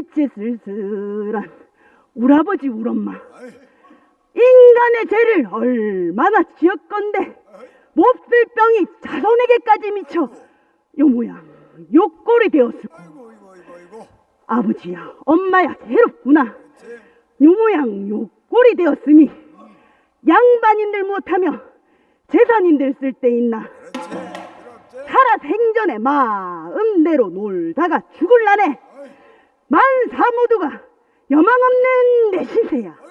그 짓에 쓸쓸한 우엄마. 아이, 인간의 죄를 얼마나 지었건데 몹쓸 병이 자손에게까지 미쳐 요 모양 요 꼴이 되었을고. 아버지야 엄마야 괴롭구나. 제, 요 모양 요 꼴이 되었으니 양반인들 못하며 재산인들 쓸데 있나. 살아 생전에 마음대로 놀다가 죽을라네 만사 모두가 여망 없는 내 신세야.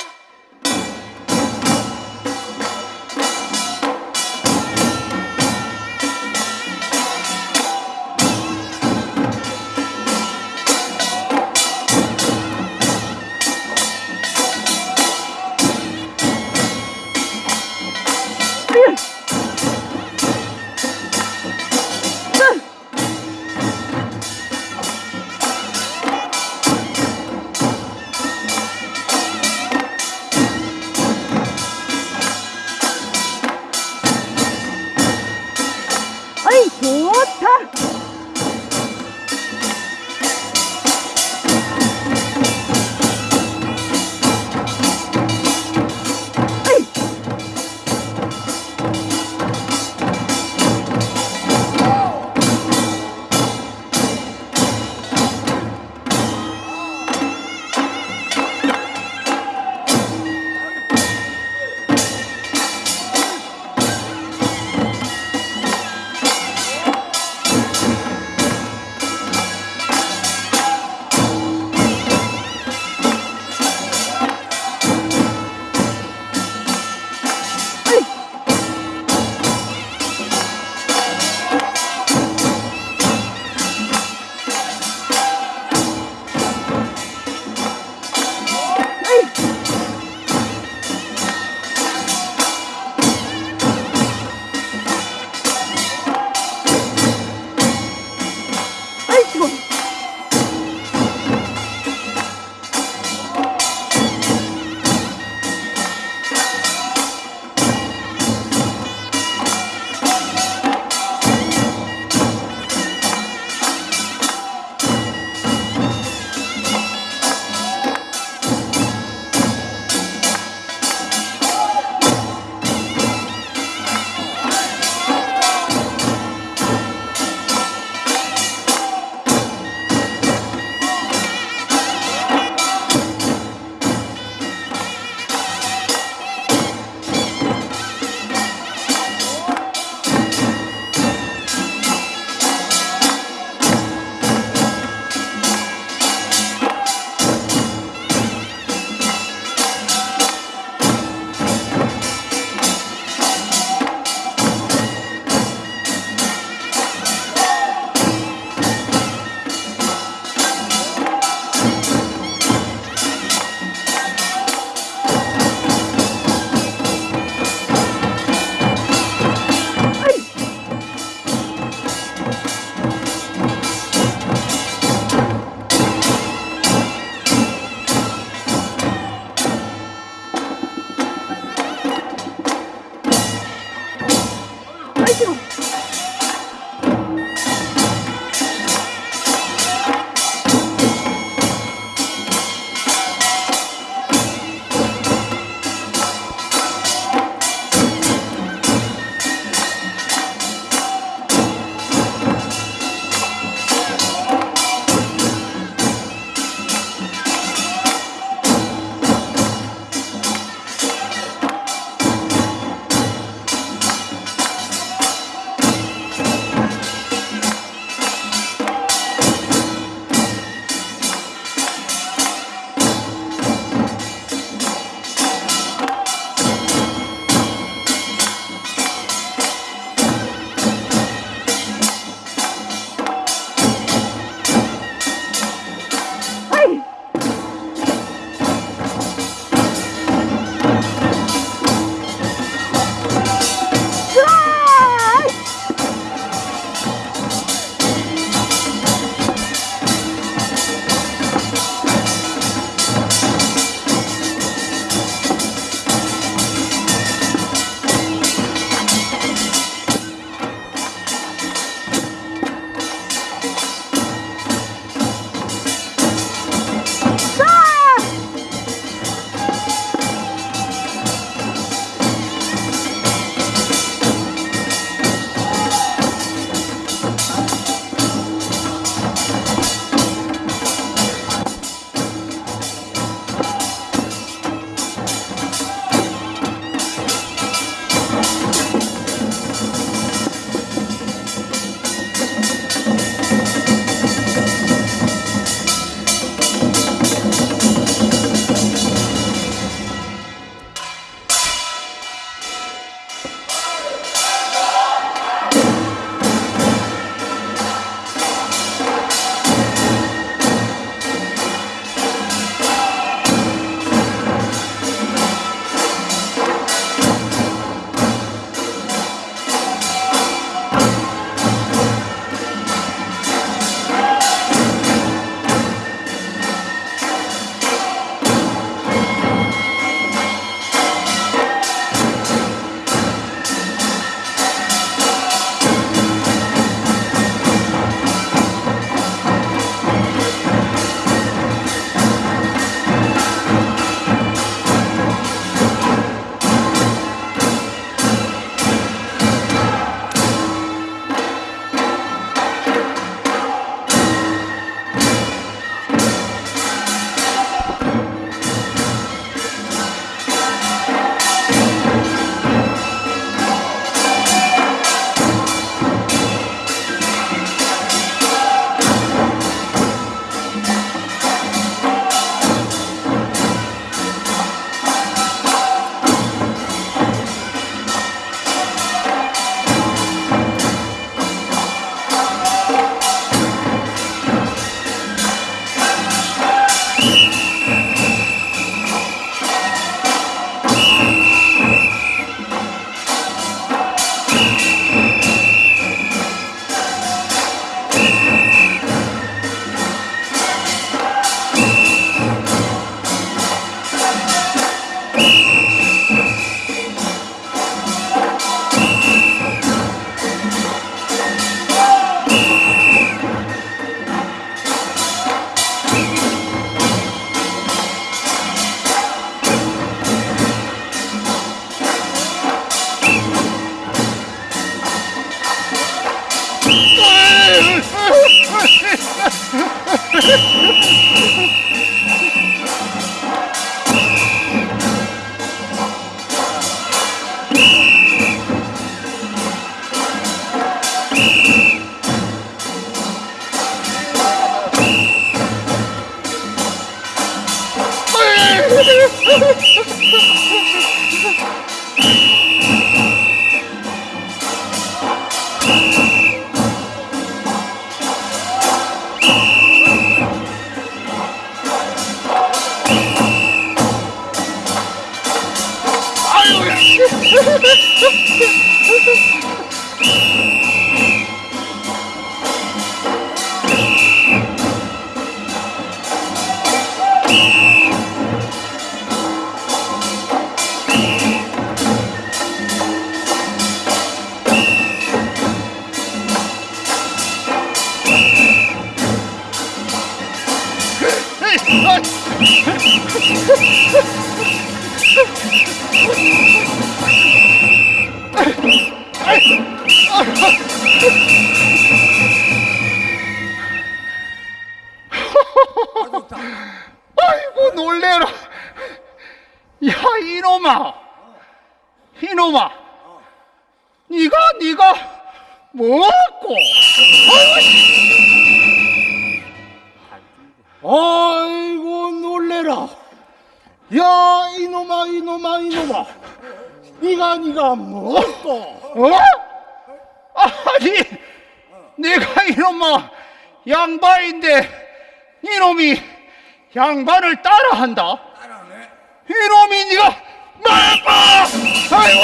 양반을 따라한다. 따라하네. 이놈이 네가 말봐. 아이고.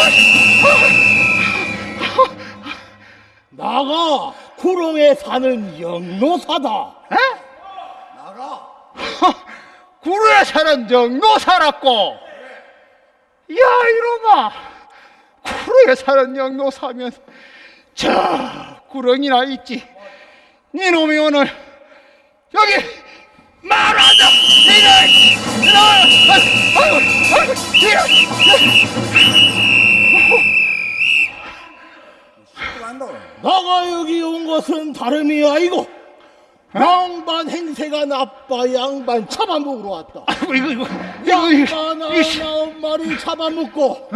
나가 구롱에 사는 영노사다 에? 나가. 구루에 사는 영노 살았고 야 이놈아 구루에 사는 영노 사면 저 구렁이나 있지 니놈이 오늘 여기 말하자! 아이고 아이고 또 간다. 나가 여기 온 것은 다름이 아니고 양반 행세가 나빠 양반 잡아먹으러 왔다. 아이고 이거 이거 이거 이거. 양반 이거 씨. 아홉 마리 잡아먹고 어?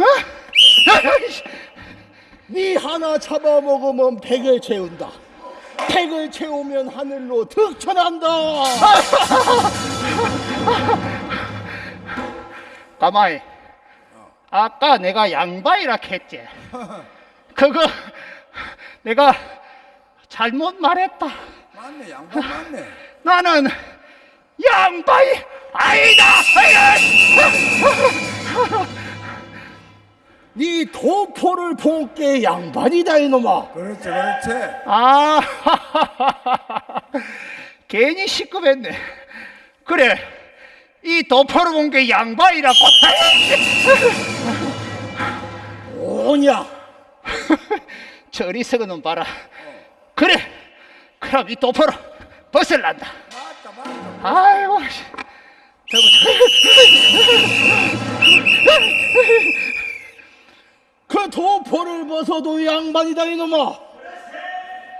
니 하나 잡아먹으면 백을 채운다 백을 채우면 하늘로 득천한다. 가마이 아까 내가 양반이라 했지. 그거 내가 잘못 말했다. 맞네, 양반 맞네. 나는 양반이 아니다 네 도포를 본게 양반이다 이놈아 그렇지, 그렇지. 아 괜히 시급했네 그래 이 도포를 본 게 양반이라고 오냐 저리 서는 봐라 그래 그럼 이 도포로 벗을란다 맞다, 맞다. 아이고 씨. 그 도포를 벗어도 양반이다 이놈아.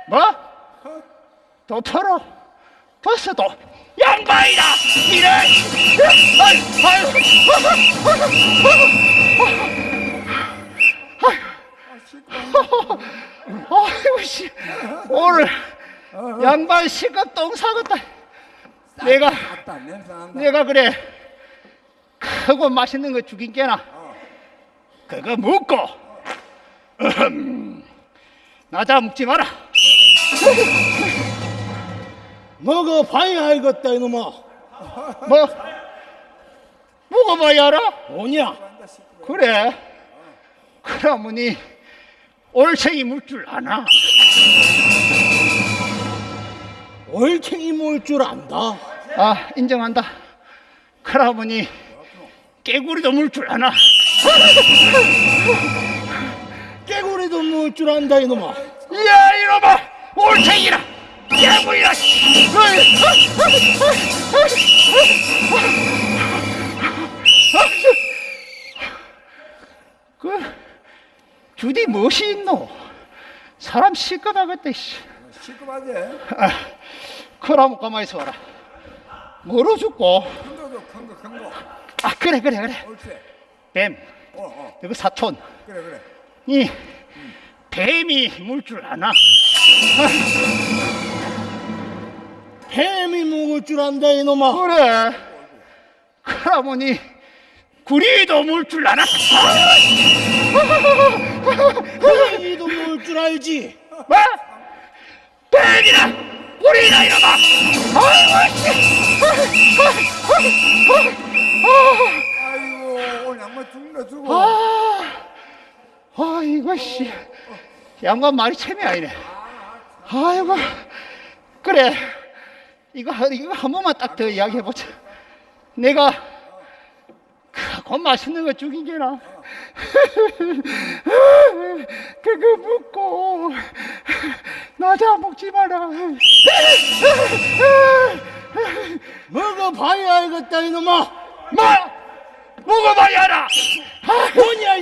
뭐? 도포로 벗어도 양반이다! 이런 아이고 아이고 아이고 씨. 오늘 양반 시급 똥 사겠다. 내가. 내가 그래. 크고 맛있는 거 죽인 게나 그거 으흠, 나자 먹지 마라. 먹어봐야 알겠다 이놈아. 뭐? 먹어봐야 알아? 오냐? 그래. 그러머니 올챙이 물 줄 아나? 올챙이 몰줄 안다? 아 인정한다. 그러머니 깨구리도 물 줄 아나 깨구리도 몰줄 안다 이놈아 야 이놈아 올챙이라 깨구리라 씨. 그 주디 무엇이 있노 사람 시끄하겠다 씨. 시급하지? 아, 그럼 가만히 있어라 뭐로 죽고 큰 거도 큰 거, 큰 거. 아 그래 그래 그래 옳지. 뱀 어, 어. 이거 사촌. 그래, 그래. 이 뱀이 물줄 아나? 뱀이 먹을 줄 안다 이놈아. 그래. 그러머니 구리도 물줄 아나? 고양이도 먹을 줄 알지? 뭐? 뱀이나 구리나 이놈아. 아이고, 오늘 양반 죽는 거 주고. 아, 아 이거 씨 양반 말이 참이 아니네. 아이고 그래 이거 한- 이거 한 번만 딱 더 이야기해 보자. 내가 그거 맛있는 거 죽인 게나 그거 묻고 나자 먹지 마라. 먹어봐야 알겠다 이놈아 뭐 먹어봐야 알아. 뭐냐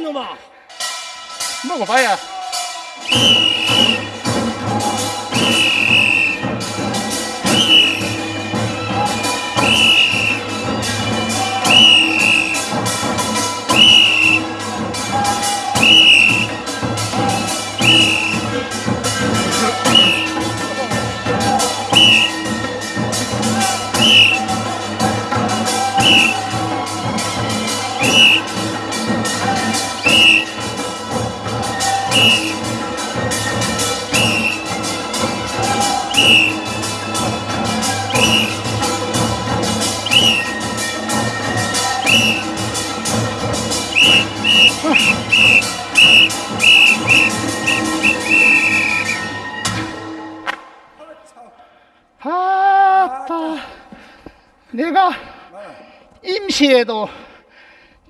임시에도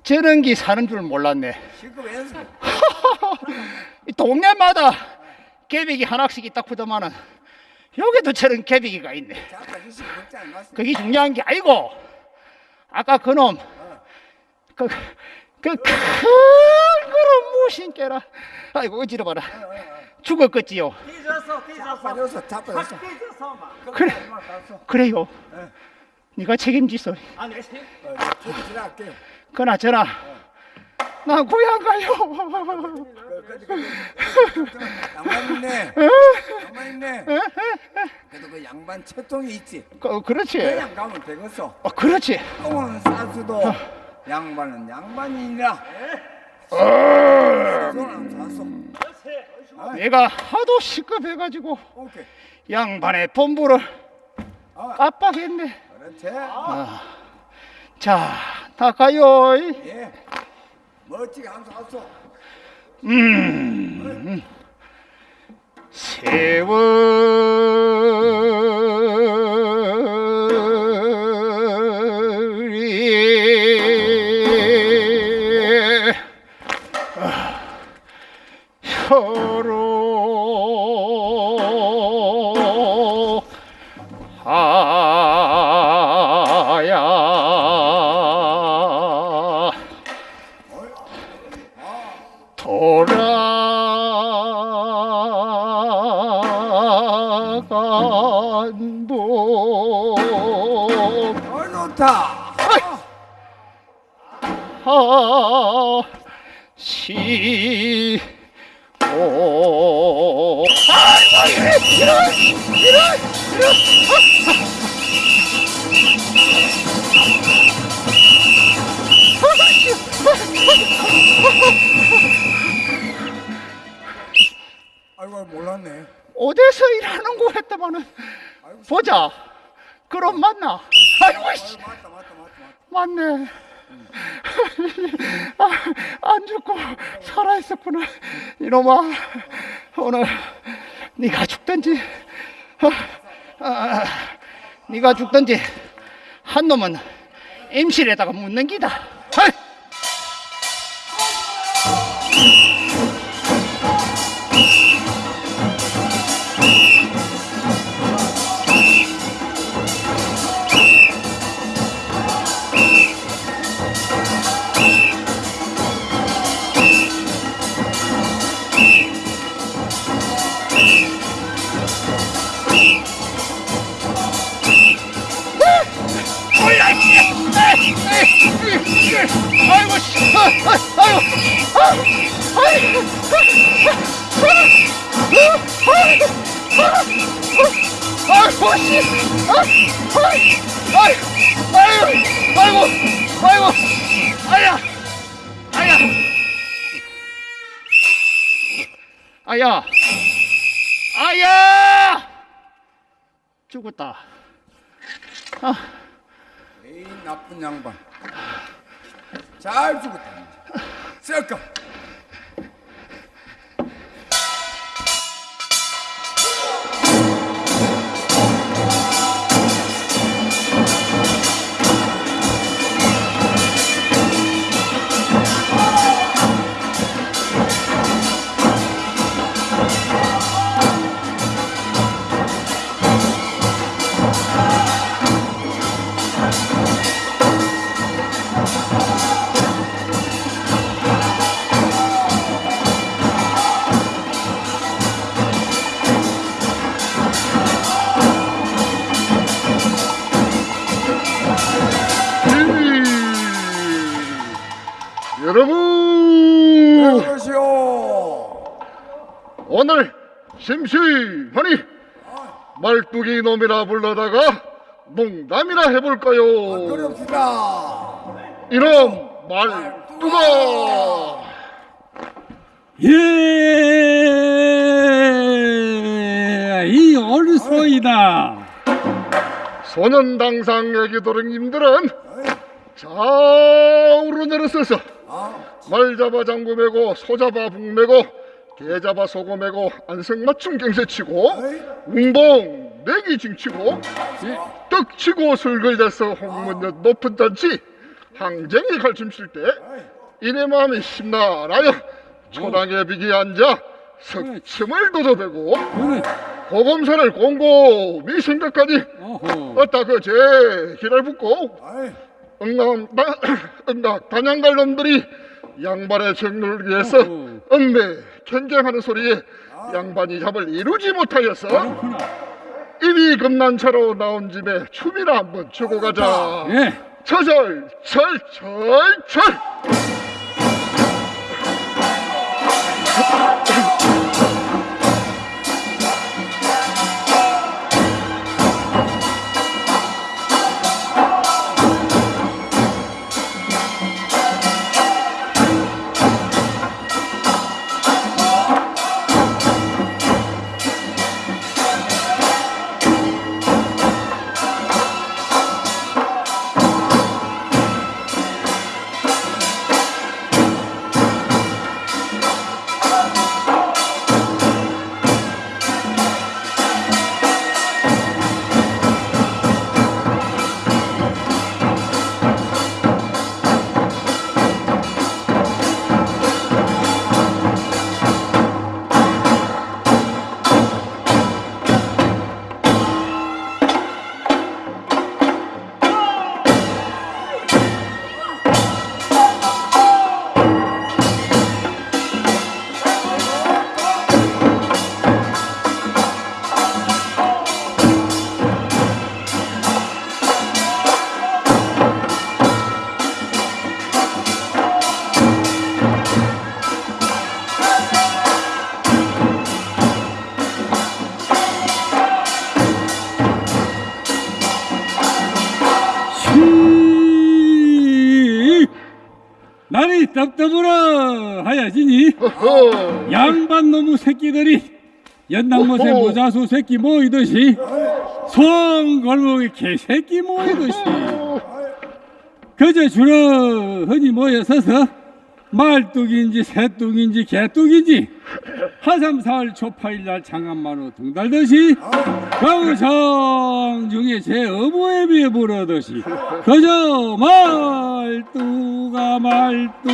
저런 기 사는 줄 몰랐네. 동네마다 개비기 하나씩 있다 크더만은 여기도 저런 개비기가 있네. 그게 중요한 게 아니고 아까 그놈 그 그큰 그런 무신께라. 아이고 어지러 봐라. 죽었겠지요. 잡아줬어, 잡아줬어. 그래 그래요 네가 책임지소 어, 저도 지나갈게요. 그나 저나 나 고향 가요 그, 그, 그, 그, 양반 있네. 양반 있네. 그래도 그 양반 채통이 있지. 그, 그렇지 그냥 가면 되겠어. 어, 그렇지 똥은 싸수도 양반은 양반이니라. 손은 쌌어. 내가 하도 시급해가지고 오케이. 양반의 본부를 아, 깜빡했네 그렇지. 자, 다 가요. 예. 멋지게 한수 았어. 음. 세월이 아, 혀로 하시고 아이고 이런 이런 이런 아이고 몰랐네. 어디서 일하는 거 아이고 보자 그럼 맞나 아이고 씨 아이고, 맞다 맞다 맞다 맞다. 맞네. 아, 안 죽고 살아 있었구나. 이놈아, 오늘 네가 죽든지, 아, 아, 네가 죽든지 한 놈은 임실에다가 묻는 기다. 잘 오늘 심심하니 말뚝이 놈이라 불러다가 농담이나 해볼까요? 이놈 말뚝아! 예, 이 얼소이다. 소년당상 애기도령님들은 좌우로 내려서서 말 잡아 장구 메고 소 잡아 북 메고 개 잡아 소고 메고 안성맞춤 갱세 치고 웅봉 내기 징치고 예. 떡치고 술글대서 홍문여 높은 잔치 항쟁이 갈춤 칠 때 이내 마음이 심란하여 초당에 비기 앉아 석침을 도도되고 그래. 고검사를 곰곰이 어허. 어따 그제 길을 붙고 응남 다, 응답 단양갈 놈들이 양반의 정를 위해서. 응매 경쟁하는 소리에 양반이 잡을 이루지 그렇구나. 이미 금난 차로 나온 집에 춤이나 한번 추고 가자. 예. 철철 철철 철. 날이 떡떠불어 하야지니. 양반 놈의 새끼들이 연당못에 오호. 모자수 새끼 모이듯이 송골목에 개새끼 모이듯이 그저 주러흔히 모여 서서 말뚝인지 새뚝인지 개뚝인지 하삼사월 초파일날 장안마로 등달듯이 경성 중에 제 어부에 비해 부르듯이 그저 말뚝아 말뚝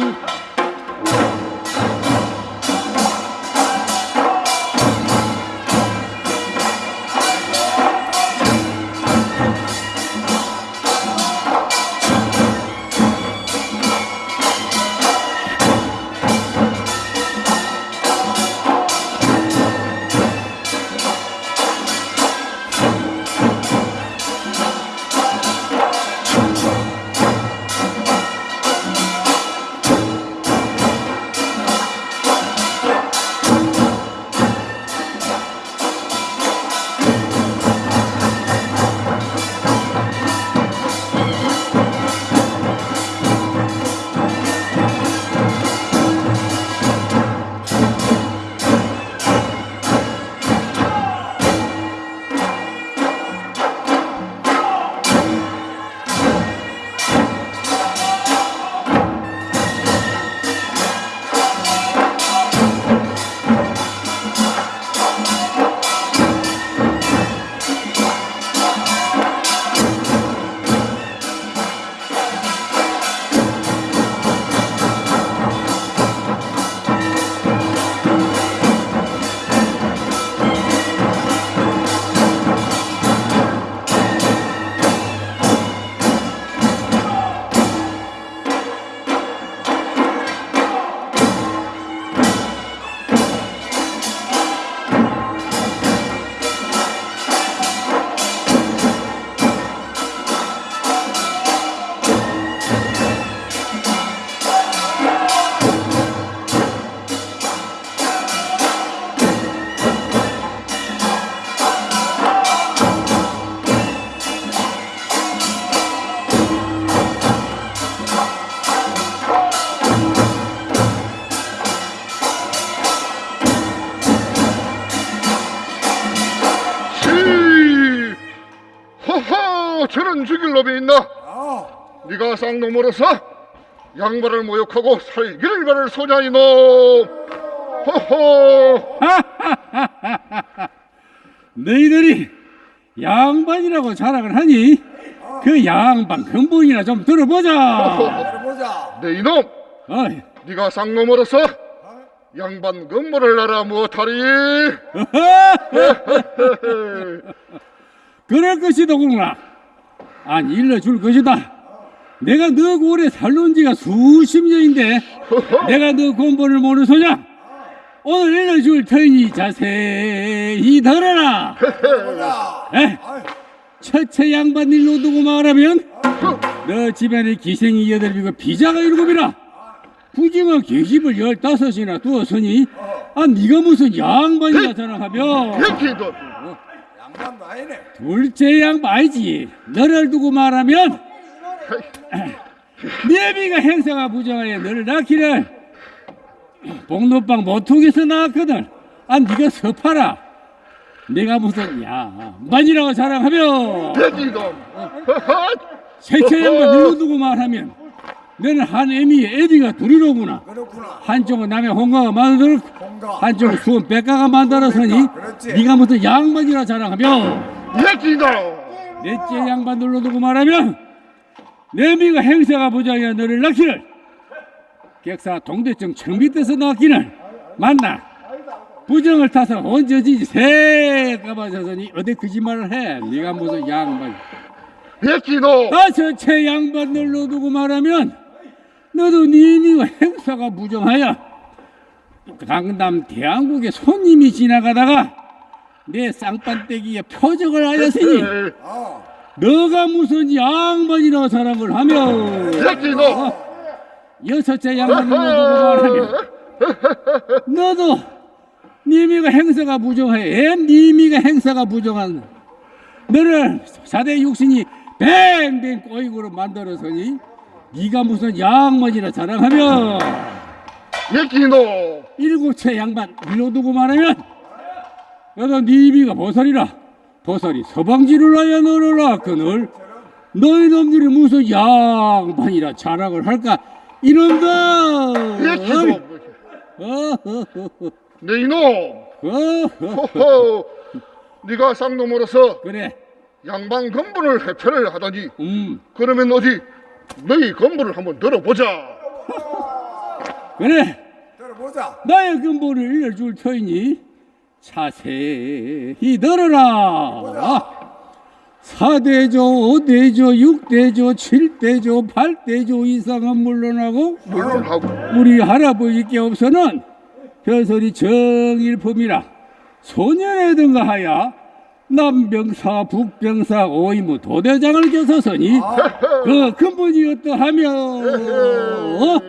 네가 쌍놈으로서 양반을 모욕하고 살기를 바랄 소냐 이놈. 허허. 너희들이 양반이라고 자랑을 하니 그 양반 근본이나 좀 들어보자. 들어보자. 내 이놈 어이, 네가 쌍놈으로서 양반 근무를 나라 무엇하리 그럴 것이더구나. 아니 일러줄 것이다. 내가 너 오래 살론 지가 수십 년인데 내가 너 근본을 모르는 소냐? 오늘 일러줄 터이니 자세히 들어라. 에? 첫째 양반 일로 두고 말하면 너 집안에 기생이 여덟이고 비자가 일곱이라 부징어 계집을 열다섯이나 두었으니 아 네가 무슨 양반이라 백희도 양반도 아니네. 둘째 양반이지 너를 두고 말하면 내비가 행사가 부정하여 너를 낳기를 복로방 모퉁에서 낳았거든. 아 네가 서파라. 내가 무슨 양반이라고 자랑하며. 백희도 셋째 양반 일로 두고 말하면 너는 한 애미의 애비가 둘이로구나. 한쪽은 남의 홍가가 공가. 한쪽은 수원 백가가 만들었으니 그렇지. 네가 무슨 양반이라 자랑하며. 넷째 양반 눌러 두고 말하면 내미가 행사가 부장이야 너를 낳기를. 객사 동대청 청비대서 낳기를. 만나. 부정을 타서 언제지 새 까마져서니 어디 거짓말을 해. 네가 무슨 양반. 백희도 다섯째 양반 눌러 두고 말하면 너도 니미가 행사가 부정하여 강남 대한국에 손님이 지나가다가 내 쌍판떼기에 표적을 하였으니 어. 너가 무슨 양반이라고 자랑을 하며 백희도. 여섯째 양반 눌러 두고 말하면 너도 니미가 행사가 엠 니미가 행사가 부정한 너를 사대 육신이 뱅뱅 꼬이고로 만들어서니 네가 무슨 양반이라 자랑하며. 백희도. 일곱째 양반 일로 두고 말하면 너도 니미가 보살이라 보살이 서방지를 하여 너를 낳거늘 너희 놈들이 무슨 양반이라 자랑을 할까? 이놈들! 어허허허. 내 이놈. 호호. 네가 쌍놈으로서 그래. 양반 건분을 해체를 하다니. 음. 그러면 어디 너희 건분을 한번 들어보자. 그래. 들어보자. 나의 근본을 일러줄 터이니 자세히 들어라. 사대조, 오대조, 육대조, 칠대조, 팔대조 이상은 물론하고 물론하고 우리 할아버지께 없어는 벼슬이 정일품이라 소년에 등가하여 남병사, 북병사, 오이무 도대장을 겨서서니 그 근본이 어떠하며? 어?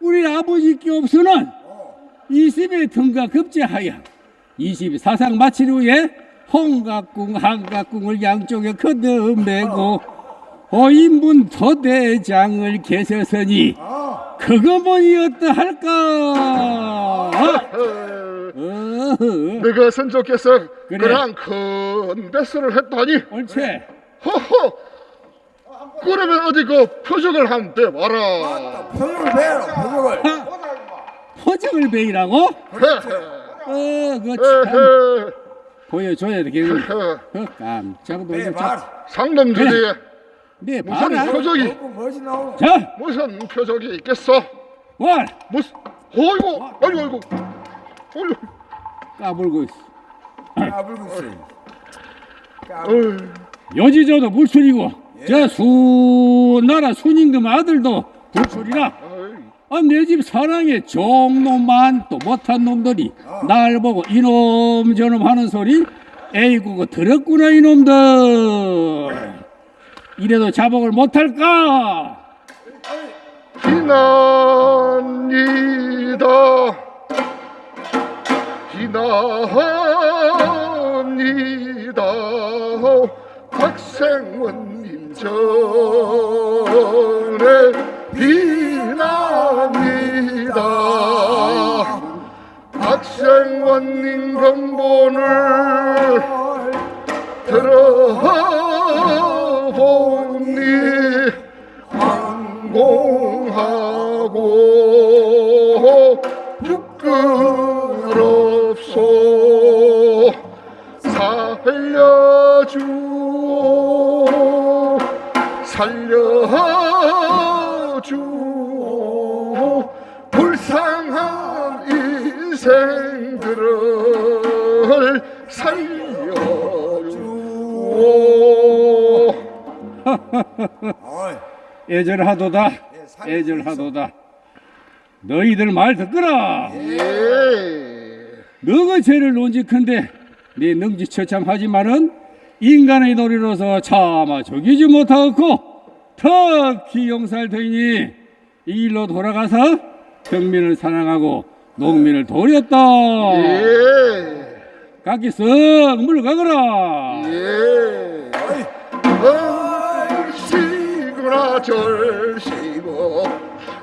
우리 아버지께 없으는 20의 등가 급제하여 24상 마칠 후에 홍각궁, 한각궁을 양쪽에 거듭내고 오인분 도대장을 계셔서니 그것만이 어떠할까? 어? 내가 선조께서 그래. 그러한 큰 배설을 했다니 옳지. 허허 그러면 어디 그 표적을 한번 대봐라 표적을 배워라. 표적을. 포장을 베이라고? 헤헤 어, 그거 참 헤헤 보여줘야 되겠네. 그 깜짝 배 놀랐 봐. 상놈 주제에 네, 무슨 봐라. 표적이. 자, 무슨 표적이 있겠어 와, 무슨 어이구 아이고 아이고 어이구 까불고 있어. 까불고 있어. 까불. 여지저도 물술이고, 저 수나라 순임금 아들도 불출이라. 아, 내 집 사랑에 종놈만 또 못한 놈들이 날 보고 이놈 저놈 하는 소리? 에이구 그 들었구나 이놈들. 이래도 자복을 못할까? 비난이다. 비난이다. 박생원님 전 박생원님 근본을 들어보니 항공하고 부끄럽소. 살려주오. 살려주오. 불쌍한 인생 애절하도다. 애절하도다. 너희들 말 듣거라. 예. 너가 죄를 논직한데 네 능지 처참하지만은 인간의 도리로서 차마 죽이지 못하고 특히 용살되니 이 일로 돌아가서 평민을 사랑하고 농민을 도렸다. 예. 각기 썩 물러가거라. 예. 얼씨구나 절씨구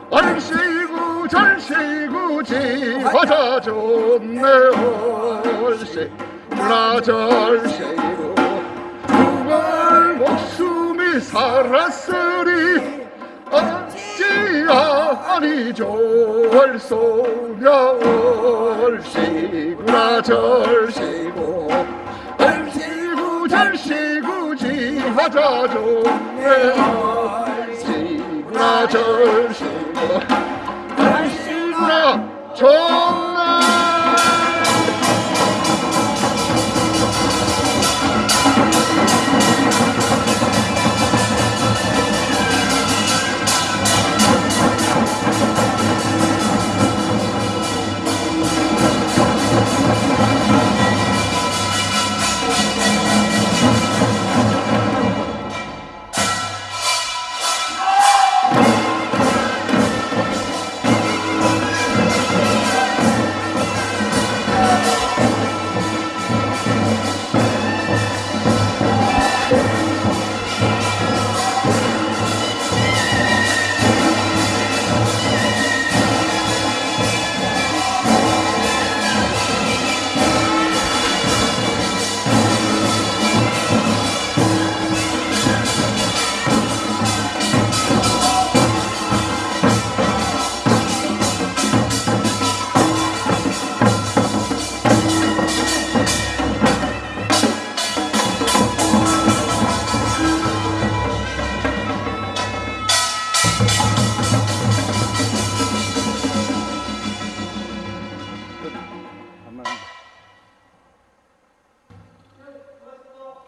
얼씨구 절씨구 지화자 좋네 얼씨구나 절씨구 정말 목숨이 살았으리 어찌하니 좋을소냐 얼씨구나 절씨구 얼씨구 절씨구 지하자 좋네 나 절수로 당신과 전나